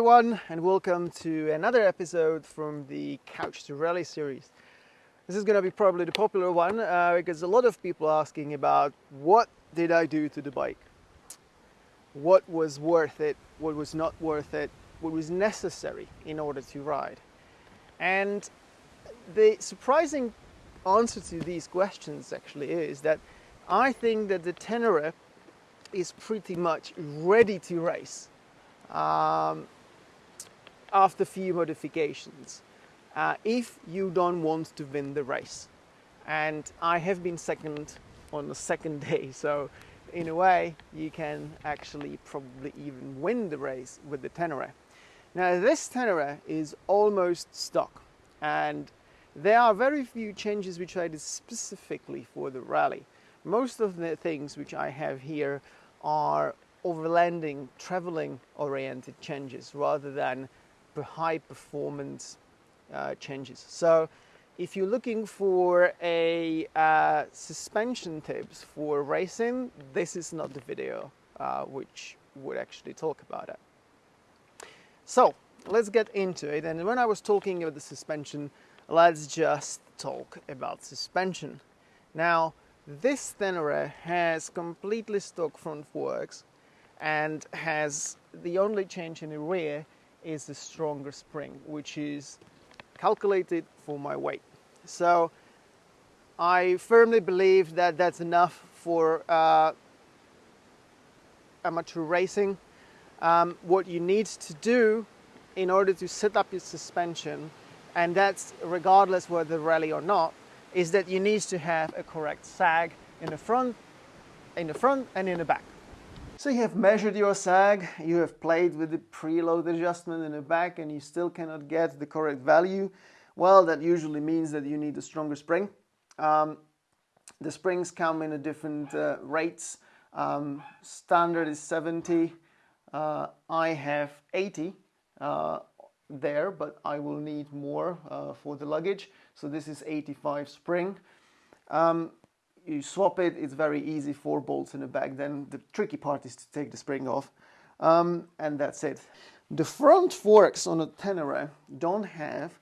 everyone and welcome to another episode from the Couch to Rally series. This is going to be probably the popular one uh, because a lot of people are asking about what did I do to the bike? What was worth it? What was not worth it? What was necessary in order to ride? And the surprising answer to these questions actually is that I think that the Tenere is pretty much ready to race um, after few modifications uh, if you don't want to win the race. And I have been second on the second day, so in a way you can actually probably even win the race with the Tenere. Now this Tenere is almost stock and there are very few changes which I did specifically for the rally. Most of the things which I have here are overlanding, traveling oriented changes rather than high performance uh, changes. So if you're looking for a uh, suspension tips for racing, this is not the video uh, which would actually talk about it. So let's get into it. And when I was talking about the suspension, let's just talk about suspension. Now, this Tenere has completely stock front forks and has the only change in the rear is the stronger spring, which is calculated for my weight. So I firmly believe that that's enough for uh, amateur racing. Um, what you need to do in order to set up your suspension, and that's regardless whether rally or not, is that you need to have a correct sag in the front, in the front and in the back. So you have measured your sag, you have played with the preload adjustment in the back and you still cannot get the correct value. Well, that usually means that you need a stronger spring. Um, the springs come in a different uh, rates. Um, standard is 70. Uh, I have 80 uh, there, but I will need more uh, for the luggage. So this is 85 spring. Um, you swap it, it's very easy, four bolts in the back. Then the tricky part is to take the spring off. Um, and that's it. The front forks on a Tenere don't have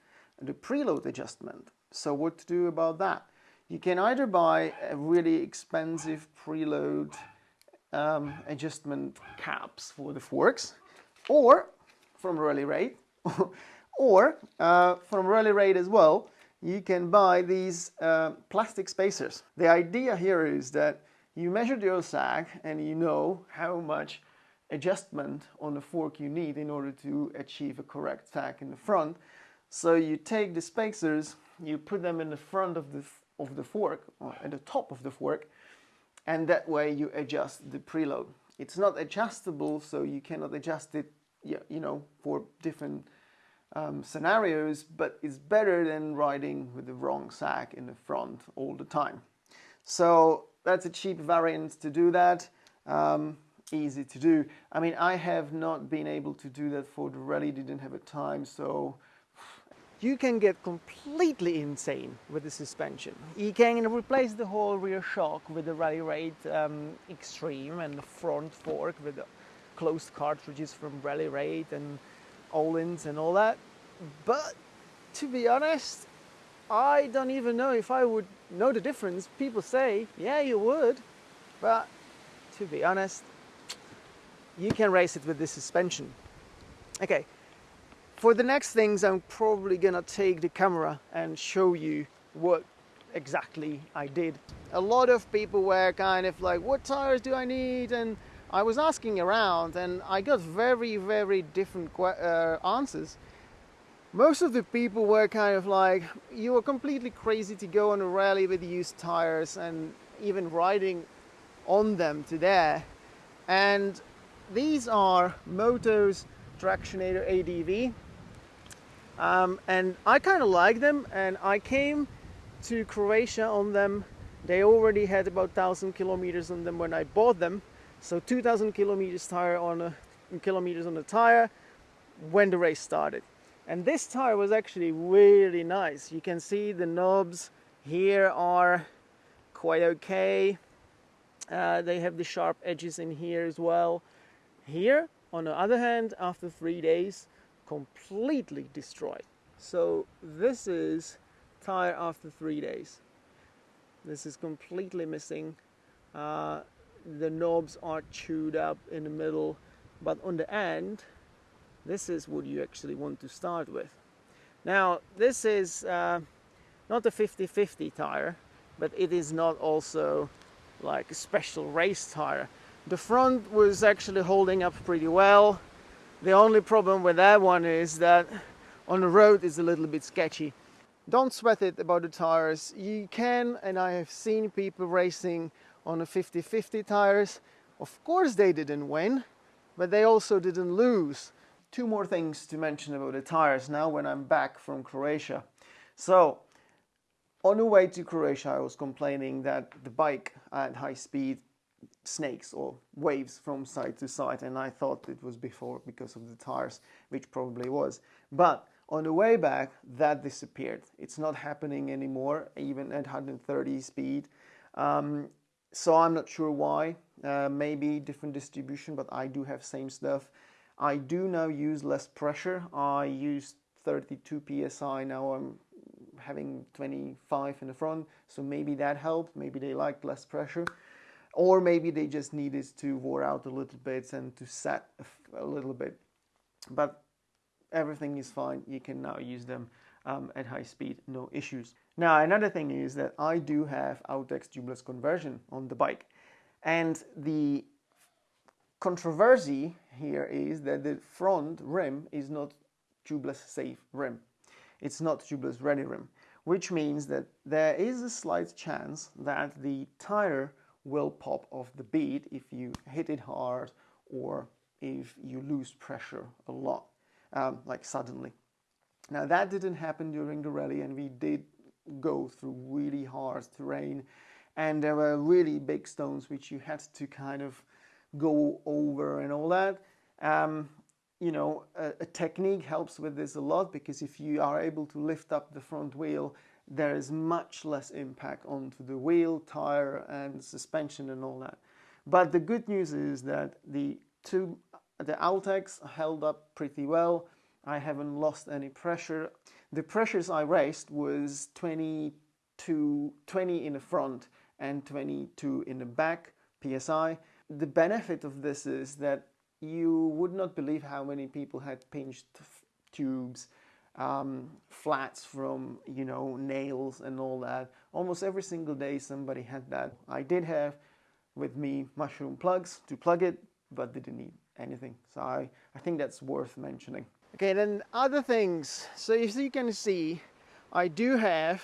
the preload adjustment. So what to do about that? You can either buy a really expensive preload um, adjustment caps for the forks or from Rally Raid or uh, from Rally Raid as well you can buy these uh, plastic spacers. The idea here is that you measure your sag and you know how much adjustment on the fork you need in order to achieve a correct sag in the front. So you take the spacers, you put them in the front of the, of the fork, or at the top of the fork, and that way you adjust the preload. It's not adjustable, so you cannot adjust it, you know, for different um, scenarios, but it's better than riding with the wrong sag in the front all the time. So that's a cheap variant to do that. Um, easy to do. I mean, I have not been able to do that for the rally, didn't have a time, so you can get completely insane with the suspension. You can replace the whole rear shock with the Rally Raid um, Extreme and the front fork with the closed cartridges from Rally Raid and Öhlins and all that. But to be honest, I don't even know if I would know the difference. People say, yeah, you would. But to be honest, you can race it with this suspension. Okay, for the next things, I'm probably gonna take the camera and show you what exactly I did. A lot of people were kind of like, what tires do I need? And I was asking around and I got very, very different uh, answers. Most of the people were kind of like, you were completely crazy to go on a rally with used tires and even riding on them to there. And these are Motoz Tractionator ADV. Um, and I kind of like them and I came to Croatia on them. They already had about 1000 kilometers on them when I bought them so 2000 kilometers tire on a kilometers on the tire when the race started. And this tire was actually really nice. You can see the knobs here are quite okay. Uh, they have the sharp edges in here as well. Here On the other hand, after three days, completely destroyed. So this is tire after three days. This is completely missing. Uh, the knobs are chewed up in the middle, but on the end, this is what you actually want to start with. Now, this is uh, not a 50-50 tire, but it is not also like a special race tire. The front was actually holding up pretty well. The only problem with that one is that on the road it's a little bit sketchy. Don't sweat it about the tires. You can, and I have seen people racing on the 50-50 tires. Of course they didn't win, but they also didn't lose. Two more things to mention about the tires now when I'm back from Croatia. So on the way to Croatia, I was complaining that the bike at high speed snakes or waves from side to side and I thought it was before because of the tires which probably was but on the way back that disappeared it's not happening anymore even at 130 speed um, so I'm not sure why. Uh, maybe different distribution but I do have same stuff. I do now use less pressure. I use 32 psi now I'm having 25 in the front. So maybe that helped. Maybe they liked less pressure. Or maybe they just needed to wear out a little bit and to set a little bit. But everything is fine. You can now use them um, at high speed. No issues now another thing is that I do have Outex tubeless conversion on the bike and the controversy here is that the front rim is not tubeless safe rim it's not tubeless ready rim which means that there is a slight chance that the tire will pop off the bead if you hit it hard or if you lose pressure a lot, um, like suddenly. Now that didn't happen during the rally and we did go through really hard terrain and there were really big stones which you had to kind of go over and all that. Um, you know, a, a, technique helps with this a lot because if you are able to lift up the front wheel, there is much less impact onto the wheel, tire and suspension and all that. But the good news is that the two, the Outex held up pretty well. I haven't lost any pressure. The pressures I raced was 22, 20 in the front and 22 in the back PSI. The benefit of this is that you would not believe how many people had pinched tubes, um, flats from, you know, nails and all that. Almost every single day somebody had that. I did have with me mushroom plugs to plug it, but they didn't need anything. So I, I think that's worth mentioning. Okay, then other things. So as you can see, I do have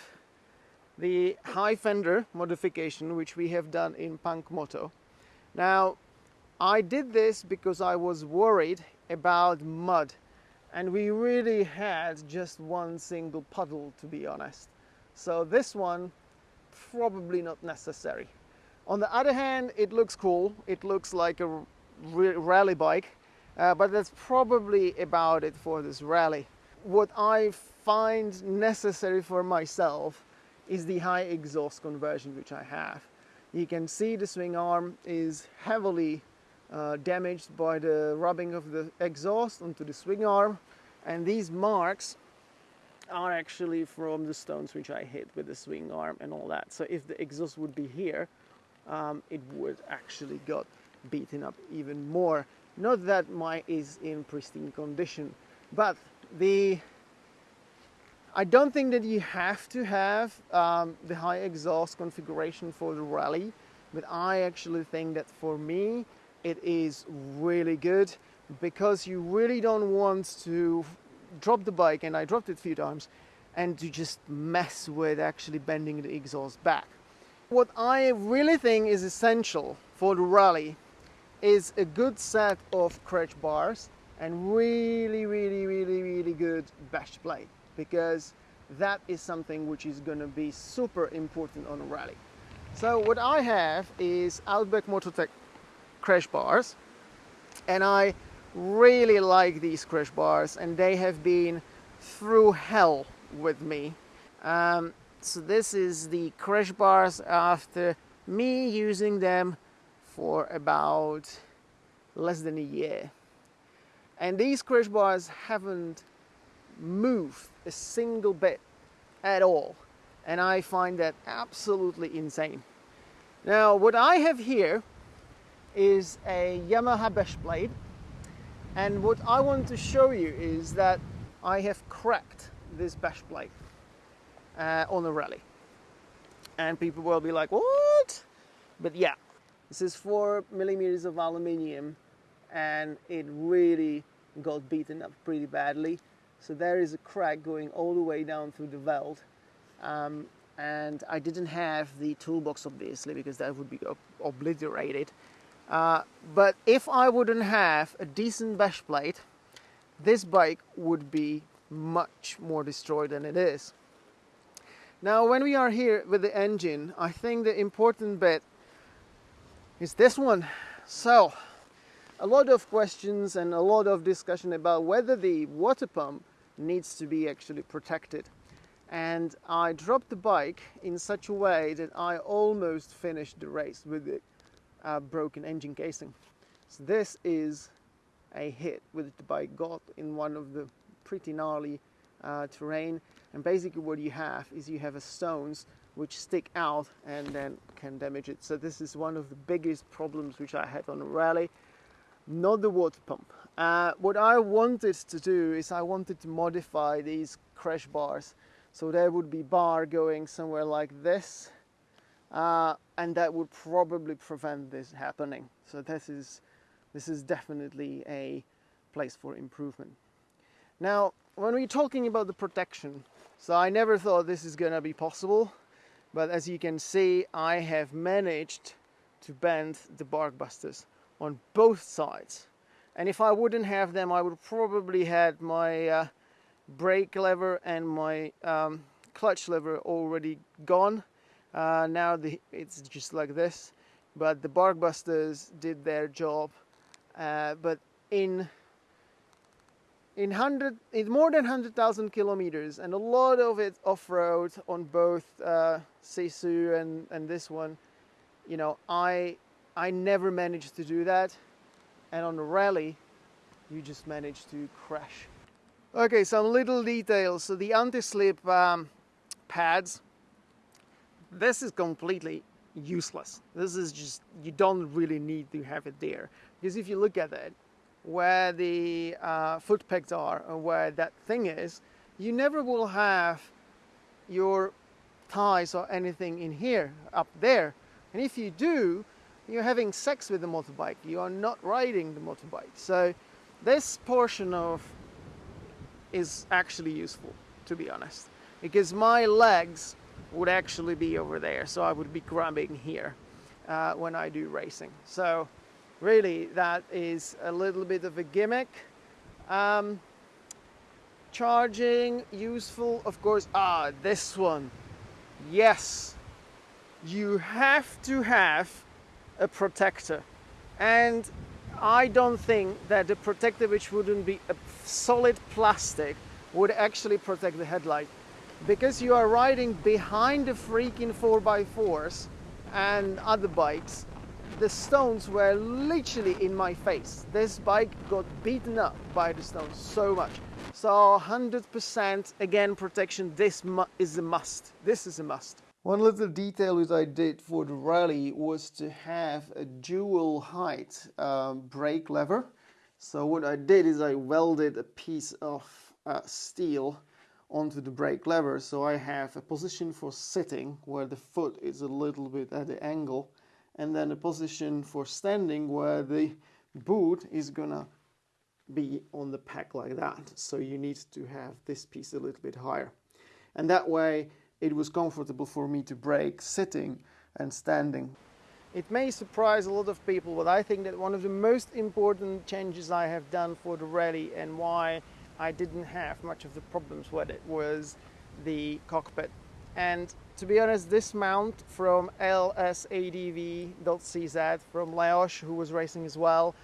the high fender modification, which we have done in Punk Moto. Now, I did this because I was worried about mud and we really had just one single puddle to be honest. So this one probably not necessary. On the other hand, it looks cool. It looks like a rally bike, uh, but that's probably about it for this rally. What I find necessary for myself is the high exhaust conversion which I have. You can see the swing arm is heavily uh, damaged by the rubbing of the exhaust onto the swing arm and these marks are actually from the stones which I hit with the swing arm and all that so if the exhaust would be here um, it would actually got beaten up even more not that mine is in pristine condition but the I don't think that you have to have um, the high exhaust configuration for the rally but I actually think that for me it is really good because you really don't want to drop the bike and I dropped it a few times and to just mess with actually bending the exhaust back. What I really think is essential for the rally is a good set of crash bars and really really really really good bash plate because that is something which is going to be super important on a rally. So what I have is Outback Motortek crash bars and I really like these crash bars and they have been through hell with me. Um, so this is the crash bars after me using them for about less than a year. And these crash bars haven't moved a single bit at all. And I find that absolutely insane. Now, what I have here is a Yamaha Bash plate. And what I want to show you is that I have cracked this Bash plate uh, on a rally. And people will be like, what? But yeah, this is four millimeters of aluminium and it really got beaten up pretty badly. So there is a crack going all the way down through the weld. Um, and I didn't have the toolbox obviously because that would be obliterated. Uh, but if I wouldn't have a decent bash plate, this bike would be much more destroyed than it is. Now when we are here with the engine, I think the important bit is this one. So, a lot of questions and a lot of discussion about whether the water pump needs to be actually protected. And I dropped the bike in such a way that I almost finished the race with the uh, broken engine casing. So this is a hit with the bike got in one of the pretty gnarly uh, terrain. And basically what you have is you have a stones which stick out and then can damage it. So this is one of the biggest problems which I had on a rally, not the water pump. Uh, what I wanted to do is I wanted to modify these crash bars. So there would be bar going somewhere like this, uh, and that would probably prevent this happening. So this is, this is definitely a place for improvement. Now, when we're talking about the protection, so I never thought this is gonna be possible, but as you can see, I have managed to bend the bark busters on both sides. And if I wouldn't have them, I would probably had my uh, brake lever and my um, clutch lever already gone. Uh, now the, it's just like this, but the bark busters did their job. Uh, but in in hundred, in more than hundred thousand kilometers, and a lot of it off-road on both uh, Sisu and and this one. You know, I I never managed to do that, and on the rally, you just managed to crash. Okay, some little details. So the anti-slip um, pads. This is completely useless. This is just you don't really need to have it there because if you look at it, where the uh, foot pegs are and where that thing is, you never will have your ties or anything in here, up there. And if you do, you're having sex with the motorbike. You are not riding the motorbike. So this portion of is actually useful, to be honest, because my legs would actually be over there. So I would be grabbing here uh, when I do racing. So really that is a little bit of a gimmick. Um, charging, useful, of course. Ah, this one. Yes, you have to have a protector. And I don't think that the protector which wouldn't be a solid plastic would actually protect the headlight. Because you are riding behind the freaking 4x4s and other bikes, the stones were literally in my face. This bike got beaten up by the stones so much. So 100% again protection, this is a must. This is a must. One little detail that I did for the rally was to have a dual height um, brake lever. So what I did is I welded a piece of uh, steel onto the brake lever so I have a position for sitting where the foot is a little bit at the angle and then a position for standing where the boot is gonna be on the pack like that. So you need to have this piece a little bit higher. And that way it was comfortable for me to brake sitting and standing. It may surprise a lot of people, but I think that one of the most important changes I have done for the rally and why I didn't have much of the problems with it was the cockpit. And to be honest, this mount from lsadv.cz from Leoš, who was racing as well,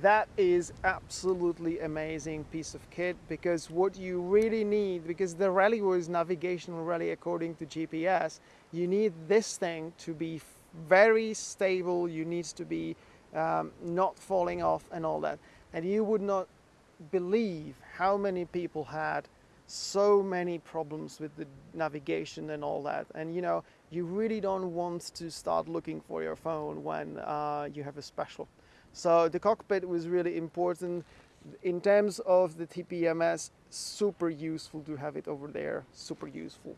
that is absolutely amazing piece of kit because what you really need, because the rally was navigational rally according to GPS, you need this thing to be very stable, you need to be um, not falling off and all that. And you would not believe how many people had so many problems with the navigation and all that. And you know, you really don't want to start looking for your phone when uh, you have a special. So the cockpit was really important in terms of the TPMS. Super useful to have it over there. Super useful.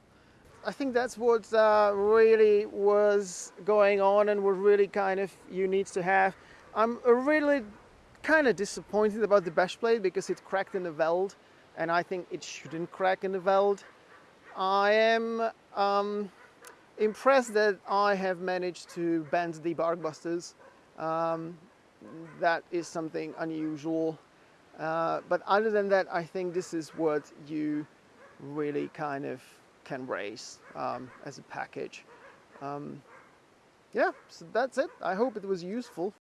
I think that's what uh, really was going on and what really kind of you need to have. I'm really kind of disappointed about the bash plate because it cracked in the weld and I think it shouldn't crack in the weld. I am um, impressed that I have managed to bend the bark busters. Um, that is something unusual. Uh, but other than that, I think this is what you really kind of can raise um, as a package. Um, yeah, so that's it. I hope it was useful.